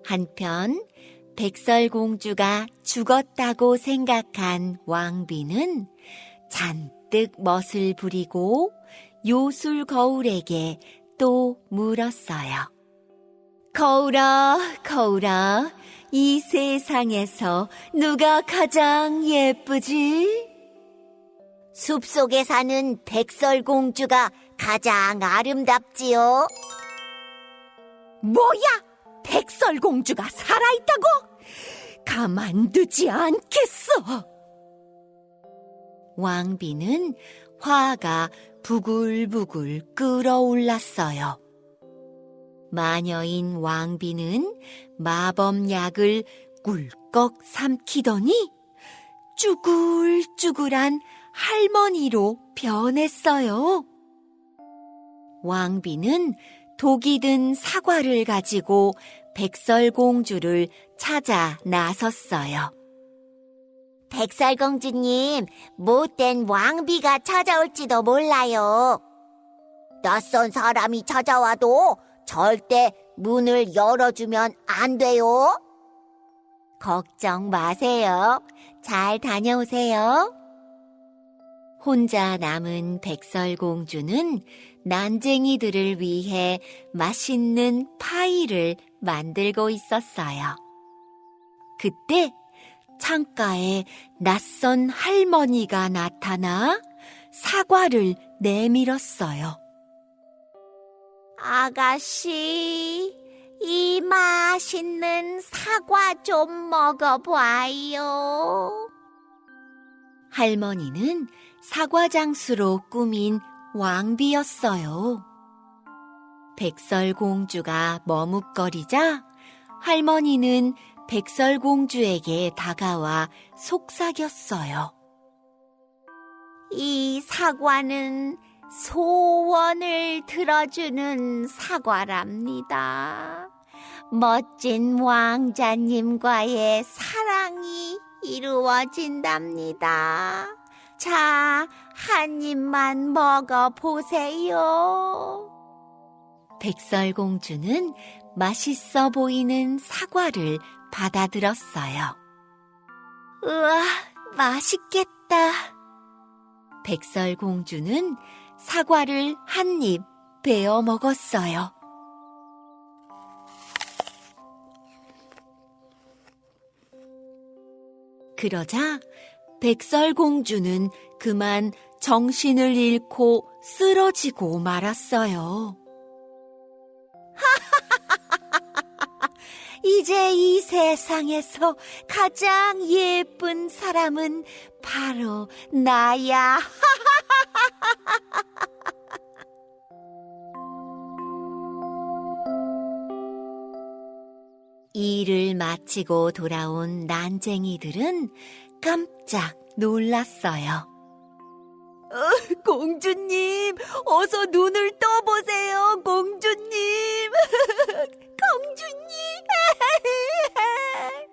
한편 백설공주가 죽었다고 생각한 왕비는 잔뜩 멋을 부리고 요술 거울에게 또 물었어요. 거울아, 거울아, 이 세상에서 누가 가장 예쁘지? 숲속에 사는 백설공주가 가장 아름답지요. 뭐야? 백설공주가 살아있다고? 가만두지 않겠어. 왕비는 화가 부글부글 끓어올랐어요. 마녀인 왕비는 마법약을 꿀꺽 삼키더니 쭈글쭈글한 할머니로 변했어요. 왕비는 독이 든 사과를 가지고 백설공주를 찾아 나섰어요. 백설공주님, 못된 왕비가 찾아올지도 몰라요. 낯선 사람이 찾아와도 절대 문을 열어주면 안 돼요. 걱정 마세요. 잘 다녀오세요. 혼자 남은 백설공주는 난쟁이들을 위해 맛있는 파이를 만들고 있었어요. 그때 창가에 낯선 할머니가 나타나 사과를 내밀었어요. 아가씨, 이 맛있는 사과 좀 먹어봐요. 할머니는 사과장수로 꾸민 왕비였어요. 백설공주가 머뭇거리자 할머니는 백설공주에게 다가와 속삭였어요. 이 사과는 소원을 들어주는 사과랍니다. 멋진 왕자님과의 사랑이 이루어진답니다. 자, 한 입만 먹어보세요. 백설공주는 맛있어 보이는 사과를 받아들었어요. 우와, 맛있겠다. 백설공주는 사과를 한 입 베어 먹었어요. 그러자 백설공주는 그만 정신을 잃고 쓰러지고 말았어요. 이제 이 세상에서 가장 예쁜 사람은 바로 나야. 일을 마치고 돌아온 난쟁이들은 깜짝 놀랐어요. 어, 공주님, 어서 눈을 떠보세요, 공주님. 공주님.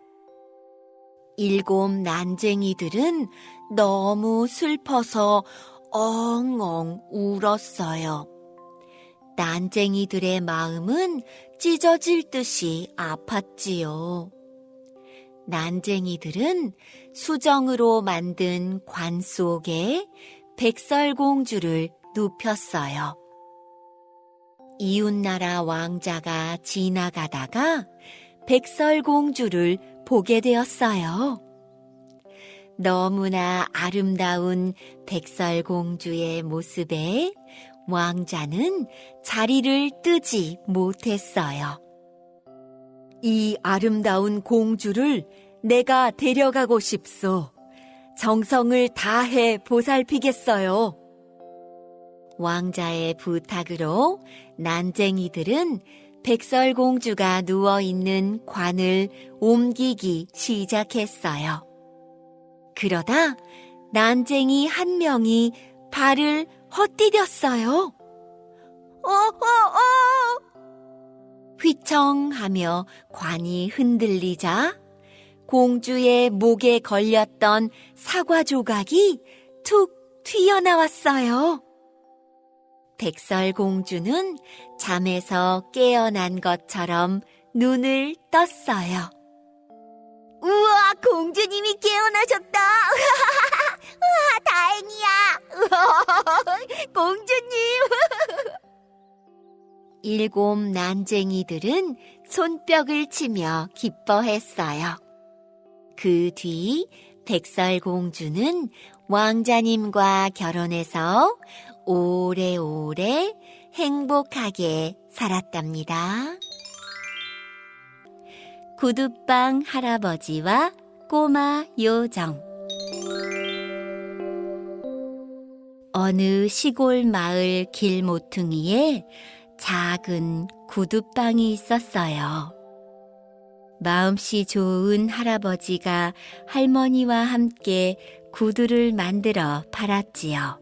일곱 난쟁이들은 너무 슬퍼서 엉엉 울었어요. 난쟁이들의 마음은 찢어질 듯이 아팠지요. 난쟁이들은 수정으로 만든 관 속에 백설공주를 눕혔어요. 이웃나라 왕자가 지나가다가 백설공주를 보게 되었어요. 너무나 아름다운 백설공주의 모습에 왕자는 자리를 뜨지 못했어요. 이 아름다운 공주를 내가 데려가고 싶소. 정성을 다해 보살피겠어요. 왕자의 부탁으로 난쟁이들은 백설공주가 누워있는 관을 옮기기 시작했어요. 그러다 난쟁이 한 명이 발을 헛디뎠어요. 어, 어, 어! 휘청하며 관이 흔들리자 공주의 목에 걸렸던 사과 조각이 툭 튀어나왔어요. 백설공주는 잠에서 깨어난 것처럼 눈을 떴어요. 우와, 공주님이 깨어나셨다! 우와, 다행이야! 공주님! 일곱 난쟁이들은 손뼉을 치며 기뻐했어요. 그 뒤 백설공주는 왕자님과 결혼해서 오래오래 행복하게 살았답니다. 구두방 할아버지와 꼬마 요정 어느 시골 마을 길 모퉁이에 작은 구두방이 있었어요. 마음씨 좋은 할아버지가 할머니와 함께 구두를 만들어 팔았지요.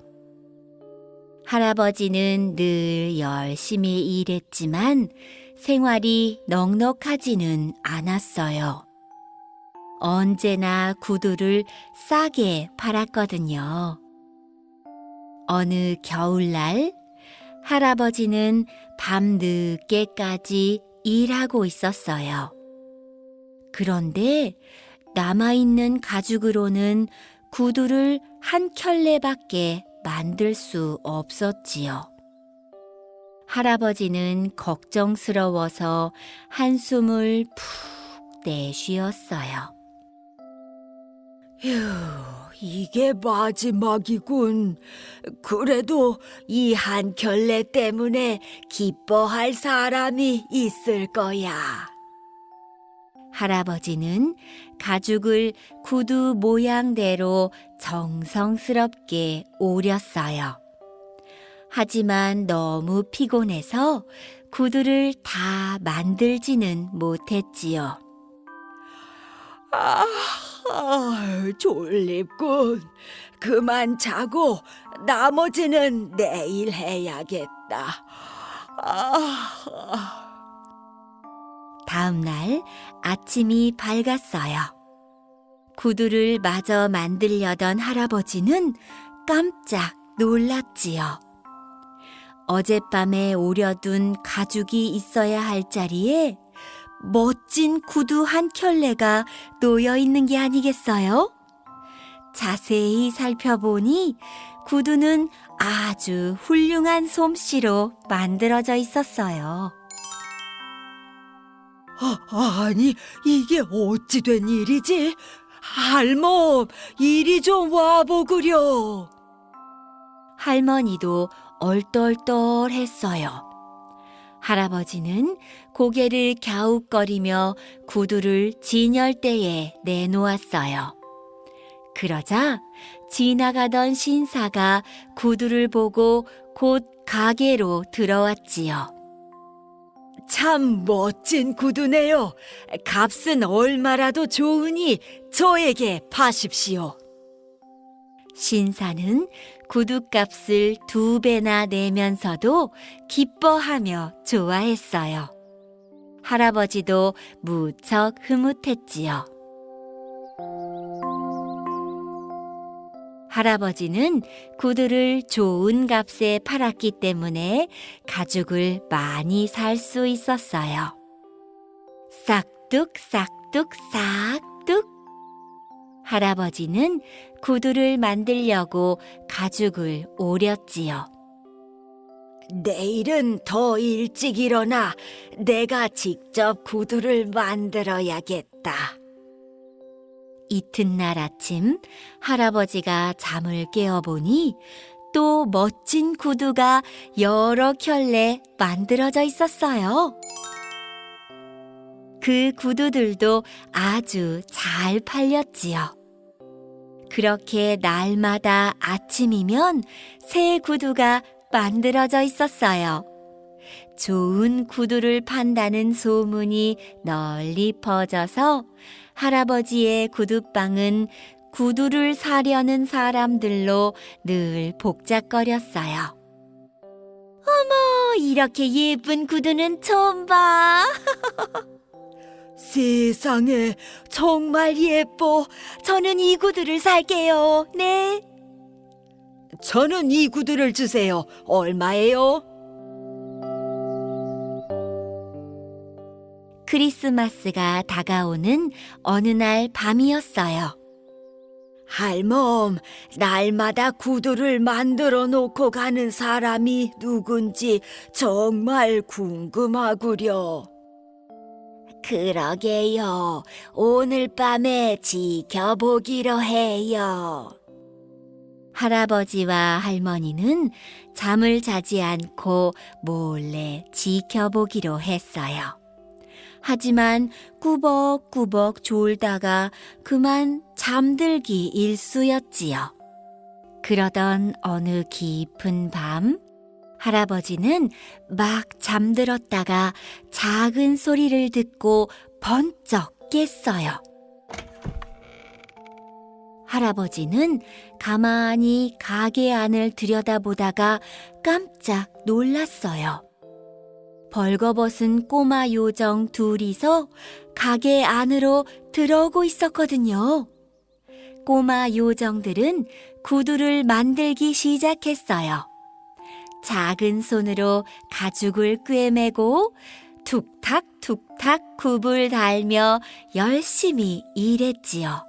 할아버지는 늘 열심히 일했지만 생활이 넉넉하지는 않았어요. 언제나 구두를 싸게 팔았거든요. 어느 겨울날 할아버지는 밤 늦게까지 일하고 있었어요. 그런데 남아있는 가죽으로는 구두를 한 켤레밖에 만들 수 없었지요. 할아버지는 걱정스러워서 한숨을 푹 내쉬었어요. 휴, 이게 마지막이군. 그래도 이 한 켤레 때문에 기뻐할 사람이 있을 거야. 할아버지는 가죽을 구두 모양대로 정성스럽게 오렸어요. 하지만 너무 피곤해서 구두를 다 만들지는 못했지요. 아, 아, 졸립군. 그만 자고 나머지는 내일 해야겠다. 아, 다음 날 아침이 밝았어요. 구두를 마저 만들려던 할아버지는 깜짝 놀랐지요. 어젯밤에 오려둔 가죽이 있어야 할 자리에 멋진 구두 한 켤레가 놓여 있는 게 아니겠어요? 자세히 살펴보니 구두는 아주 훌륭한 솜씨로 만들어져 있었어요. 아, 아니, 이게 어찌 된 일이지? 할멈, 이리 좀 와보구려. 할머니도 얼떨떨했어요. 할아버지는 고개를 갸웃거리며 구두를 진열대에 내놓았어요. 그러자 지나가던 신사가 구두를 보고 곧 가게로 들어왔지요. 참 멋진 구두네요. 값은 얼마라도 좋으니 저에게 파십시오. 신사는 구두값을 두 배나 내면서도 기뻐하며 좋아했어요. 할아버지도 무척 흐뭇했지요. 할아버지는 구두를 좋은 값에 팔았기 때문에 가죽을 많이 살 수 있었어요. 싹둑, 싹둑, 싹둑. 할아버지는 구두를 만들려고 가죽을 오렸지요. 내일은 더 일찍 일어나 내가 직접 구두를 만들어야겠다. 이튿날 아침 할아버지가 잠을 깨어보니 또 멋진 구두가 여러 켤레 만들어져 있었어요. 그 구두들도 아주 잘 팔렸지요. 그렇게 날마다 아침이면 새 구두가 만들어져 있었어요. 좋은 구두를 판다는 소문이 널리 퍼져서 할아버지의 구두방은 구두를 사려는 사람들로 늘 복잡거렸어요. 어머, 이렇게 예쁜 구두는 처음 봐. 세상에 정말 예뻐. 저는 이 구두를 살게요. 네. 저는 이 구두를 주세요. 얼마예요? 크리스마스가 다가오는 어느 날 밤이었어요. 할멈, 날마다 구두를 만들어 놓고 가는 사람이 누군지 정말 궁금하구려. 그러게요. 오늘 밤에 지켜보기로 해요. 할아버지와 할머니는 잠을 자지 않고 몰래 지켜보기로 했어요. 하지만 꾸벅꾸벅 졸다가 그만 잠들기 일쑤였지요. 그러던 어느 깊은 밤, 할아버지는 막 잠들었다가 작은 소리를 듣고 번쩍 깼어요. 할아버지는 가만히 가게 안을 들여다보다가 깜짝 놀랐어요. 벌거벗은 꼬마 요정 둘이서 가게 안으로 들어오고 있었거든요. 꼬마 요정들은 구두를 만들기 시작했어요. 작은 손으로 가죽을 꿰매고 툭탁툭탁 굽을 달며 열심히 일했지요.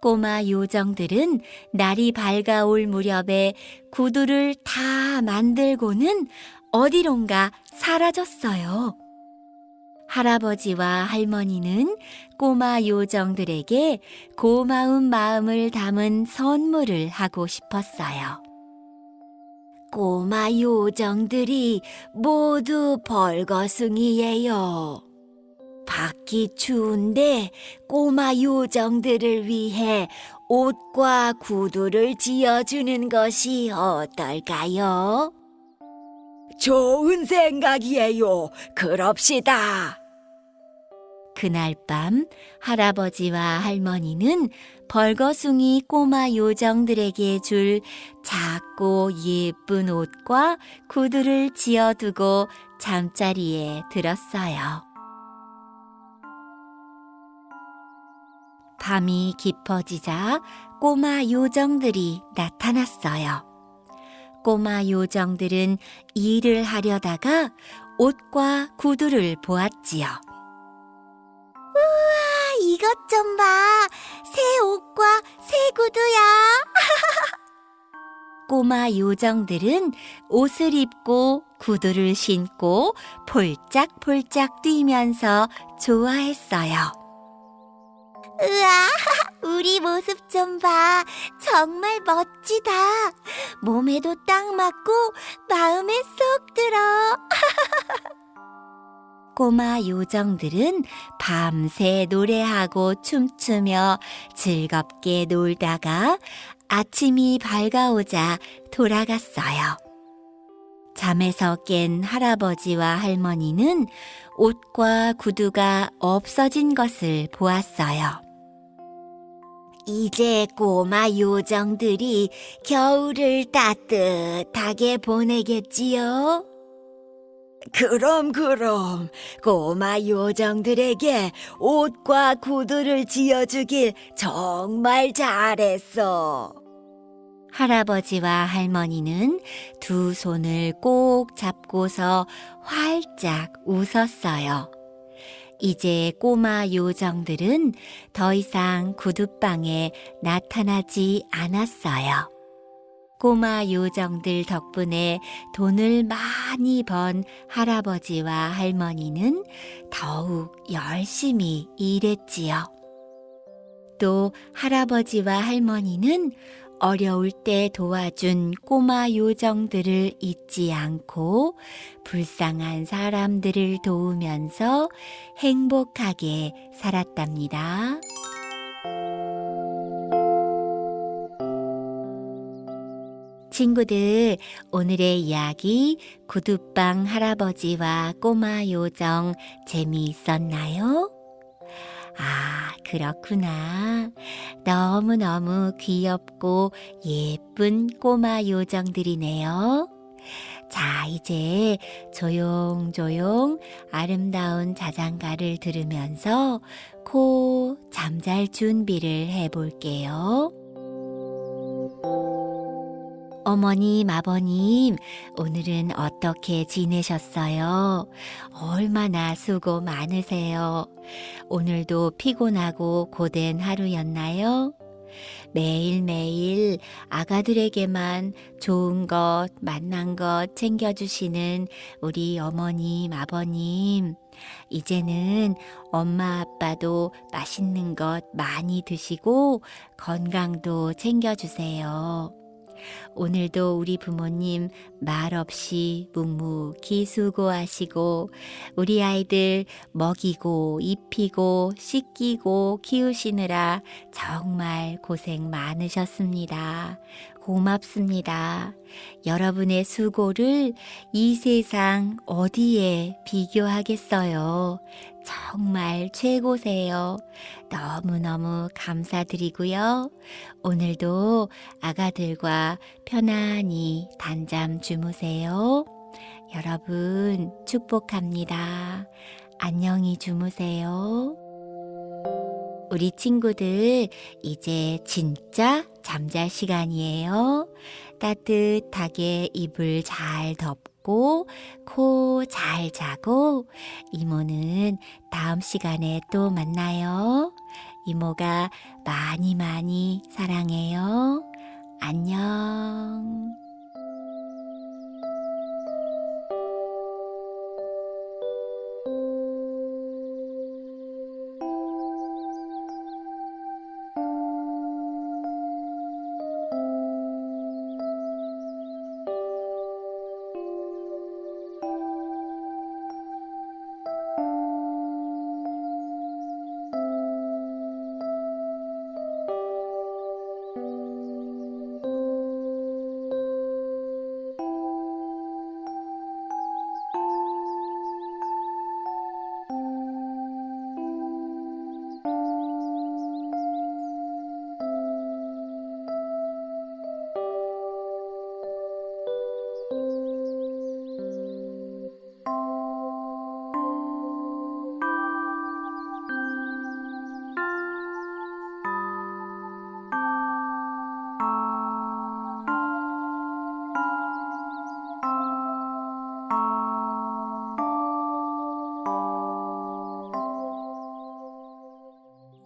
꼬마 요정들은 날이 밝아올 무렵에 구두를 다 만들고는 어디론가 사라졌어요. 할아버지와 할머니는 꼬마 요정들에게 고마운 마음을 담은 선물을 하고 싶었어요. 꼬마 요정들이 모두 벌거숭이예요. 밖이 추운데 꼬마 요정들을 위해 옷과 구두를 지어주는 것이 어떨까요? 좋은 생각이에요. 그럽시다. 그날 밤 할아버지와 할머니는 벌거숭이 꼬마 요정들에게 줄 작고 예쁜 옷과 구두를 지어두고 잠자리에 들었어요. 밤이 깊어지자 꼬마 요정들이 나타났어요. 꼬마 요정들은 일을 하려다가 옷과 구두를 보았지요. 이것 좀 봐. 새 옷과 새 구두야. 꼬마 요정들은 옷을 입고 구두를 신고 폴짝폴짝 뛰면서 좋아했어요. 우와, 우리 모습 좀 봐. 정말 멋지다. 몸에도 딱 맞고 마음에 쏙 들어. 꼬마 요정들은 밤새 노래하고 춤추며 즐겁게 놀다가 아침이 밝아오자 돌아갔어요. 잠에서 깬 할아버지와 할머니는 옷과 구두가 없어진 것을 보았어요. 이제 꼬마 요정들이 겨울을 따뜻하게 보내겠지요? 그럼 그럼 꼬마 요정들에게 옷과 구두를 지어주길 정말 잘했어. 할아버지와 할머니는 두 손을 꼭 잡고서 활짝 웃었어요. 이제 꼬마 요정들은 더 이상 구두방에 나타나지 않았어요. 꼬마 요정들 덕분에 돈을 많이 번 할아버지와 할머니는 더욱 열심히 일했지요. 또 할아버지와 할머니는 어려울 때 도와준 꼬마 요정들을 잊지 않고 불쌍한 사람들을 도우면서 행복하게 살았답니다. 친구들, 오늘의 이야기 구두방 할아버지와 꼬마 요정 재미있었나요? 아, 그렇구나. 너무너무 귀엽고 예쁜 꼬마 요정들이네요. 자, 이제 조용조용 아름다운 자장가를 들으면서 코 잠잘 준비를 해볼게요. 어머님, 아버님, 오늘은 어떻게 지내셨어요? 얼마나 수고 많으세요? 오늘도 피곤하고 고된 하루였나요? 매일매일 아가들에게만 좋은 것, 만난 것 챙겨주시는 우리 어머님, 아버님. 이제는 엄마, 아빠도 맛있는 것 많이 드시고 건강도 챙겨주세요. 오늘도 우리 부모님 말없이 묵묵히 수고하시고 우리 아이들 먹이고 입히고 씻기고 키우시느라 정말 고생 많으셨습니다. 고맙습니다. 여러분의 수고를 이 세상 어디에 비교하겠어요. 정말 최고세요. 너무너무 감사드리고요. 오늘도 아가들과 편안히 단잠 주무세요. 여러분 축복합니다. 안녕히 주무세요. 우리 친구들, 이제 진짜 잠잘 시간이에요. 따뜻하게 이불 잘 덮고, 코 잘 자고, 이모는 다음 시간에 또 만나요. 이모가 많이 많이 사랑해요. 안녕.